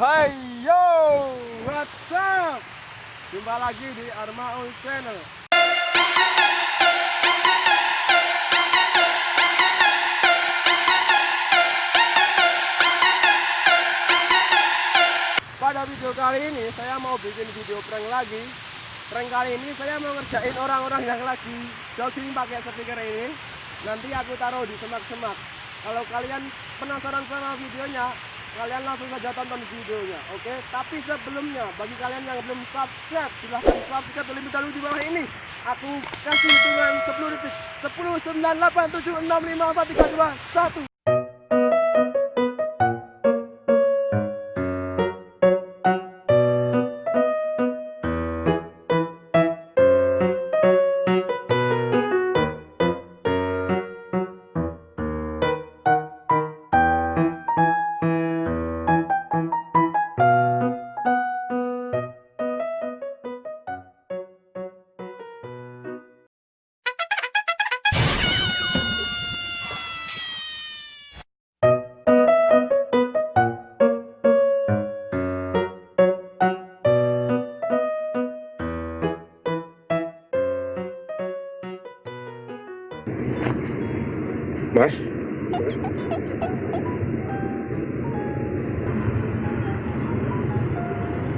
Hai yo, what's up? Jumpa lagi di Armaul Channel. Pada video kali ini saya mau bikin video prank lagi. Prank kali ini saya mau ngerjain orang-orang yang lagi jogging pakai speaker ini. Nanti aku taruh di semak-semak. Kalau kalian penasaran sama videonya, kalian langsung saja tonton videonya oke? Tapi sebelumnya bagi kalian yang belum subscribe silahkan subscribe terlebih dahulu di bawah ini. Aku kasih hitungan 10 detik 10 9 8 7 6 5 4 3 2 1 Mas?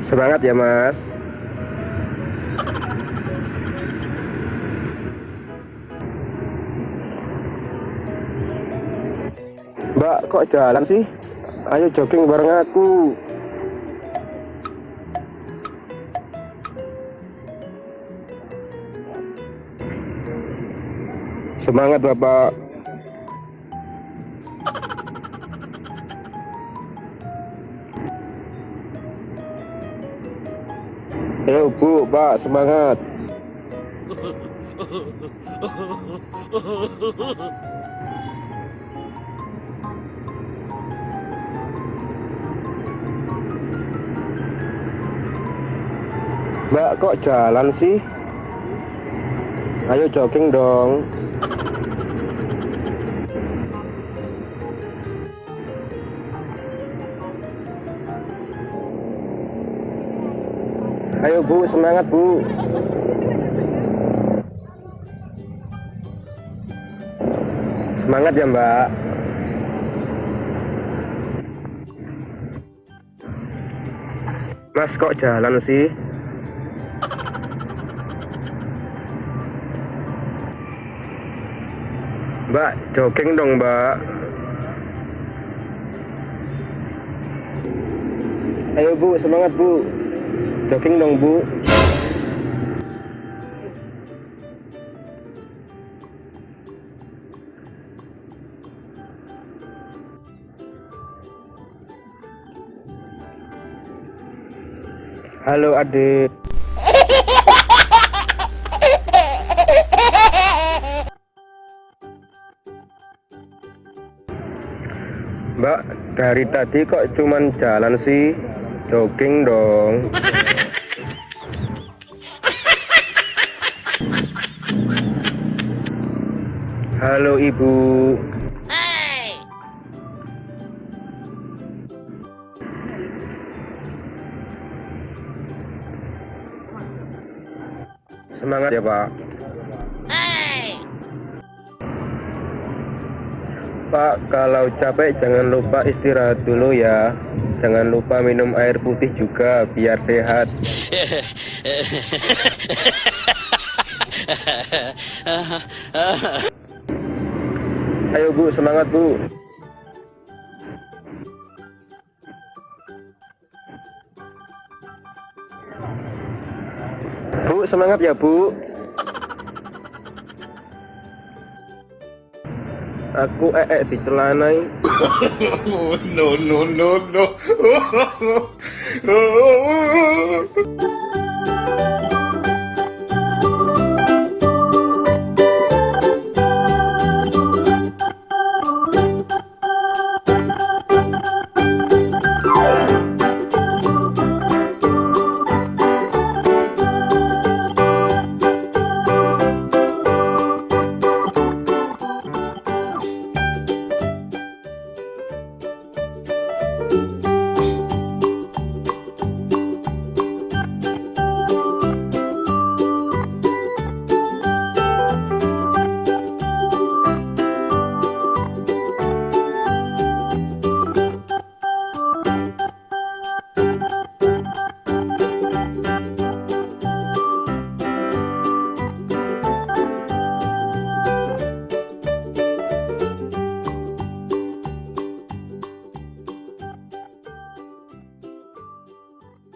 Semangat ya mas. Mbak kok jalan sih? Ayo jogging bareng aku Semangat Bapak Ayo Bu, Pak, semangat. Mbak, kok jalan sih? Ayo jogging dong. Ayo Bu, semangat Bu. Semangat ya Mbak. Mas kok jalan sih? Mbak, jogging dong Mbak. Ayo Bu, semangat Bu. Jogging dong Bu. Halo adik. Mbak, dari tadi kok cuman jalan sih? Jogging dong. Halo Ibu. Semangat ya, Pak. Pak, kalau capek jangan lupa istirahat dulu ya. Jangan lupa minum air putih juga biar sehat. Ayo Bu, semangat Bu. Bu, semangat ya Bu. Aku ee di celana ini. Oh, no, no, no, no.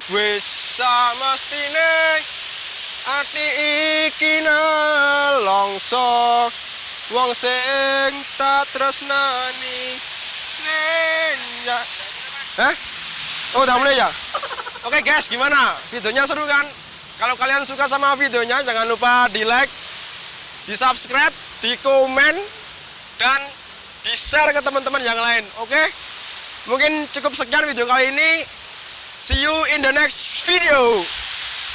Wis samestine ati iki nelongso wong sing tak tresnani nenya Hah? Oh udah mulai ya? Oke guys, gimana? Videonya seru kan? Kalau kalian suka sama videonya, jangan lupa di like, di subscribe, di komen, dan di share ke teman-teman yang lain. Oke? Mungkin cukup sekian video kali ini. See you in the next video.